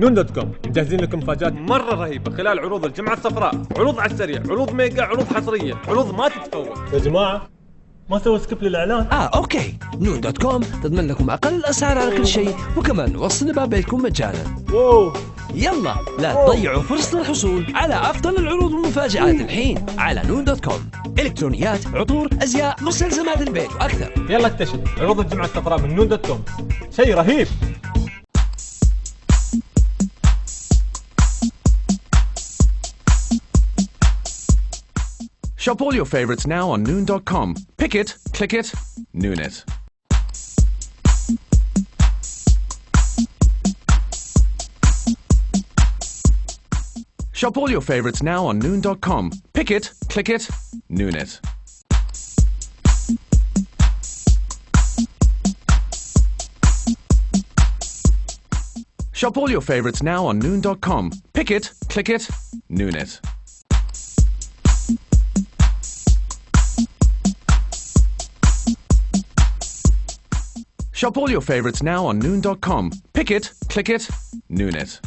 نون دوت كوم. مجهزين لكم مفاجآت مرة رهيبة خلال عروض الجمعة الصفراء. عروض على السريع عروض ميجا عروض حصرية عروض ما تتفوت يا جماعة ما سوى سكيب للإعلان؟ آه أوكي. نون دوت كوم تضمن لكم أقل الاسعار على كل شيء وكمان وصل باب بيتكم مجانا. واو. يلا لا تضيعوا فرصة الحصول على أفضل العروض والمفاجآت الحين على نون دوت كوم. إلكترونيات عطور أزياء مستلزمات البيت وأكثر. يلا اكتشف. عروض الجمعة الصفراء من نون دوت كوم. شيء رهيب. Shop all your favorites now on Noon.com. Pick it, click it, Noon it. Shop all your favorites now on Noon.com. Pick it, click it, Noon it. Shop all your favorites now on Noon.com. Pick it, click it, Noon it. Shop all your favorites now on Noon.com. Pick it, click it, Noon it.